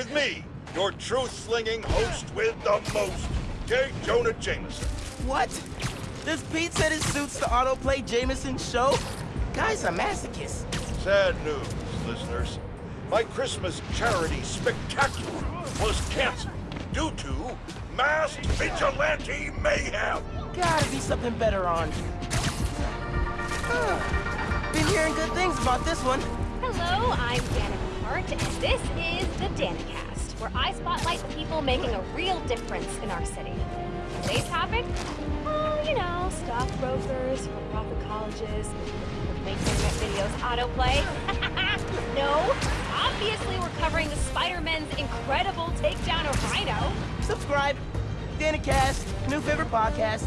with me, your truth-slinging host with the most, J. Jonah Jameson. What? Does Pete said it suits the autoplay Jameson show? Guy's a masochist. Sad news, listeners. My Christmas charity spectacular was canceled due to masked vigilante mayhem. Gotta be something better on. Huh. Been hearing good things about this one. Hello, I'm Danica Hart, and this is the Danicast, where I spotlight the people making a real difference in our city. Today's topic? Oh, you know, stockbrokers, for-profit colleges, make internet videos autoplay. no, obviously we're covering the Spider-Man's incredible takedown of Rhino. Subscribe. Danicast, new favorite podcast.